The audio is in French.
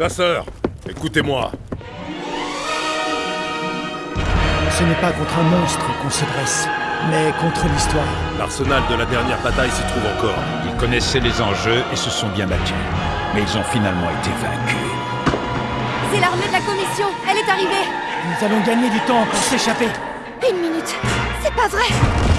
Chasseurs, écoutez-moi. Ce n'est pas contre un monstre qu'on se dresse, mais contre l'histoire. L'arsenal de la dernière bataille s'y trouve encore. Ils connaissaient les enjeux et se sont bien battus. Mais ils ont finalement été vaincus. C'est l'armée de la commission Elle est arrivée Nous allons gagner du temps pour s'échapper. Une minute C'est pas vrai